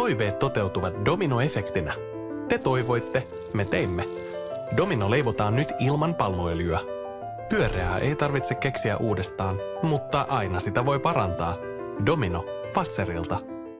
Toiveet toteutuvat dominoefektinä. Te toivoitte, me teimme. Domino leivotaan nyt ilman palmuöljyä. Pyöreää ei tarvitse keksiä uudestaan, mutta aina sitä voi parantaa. Domino Fatserilta.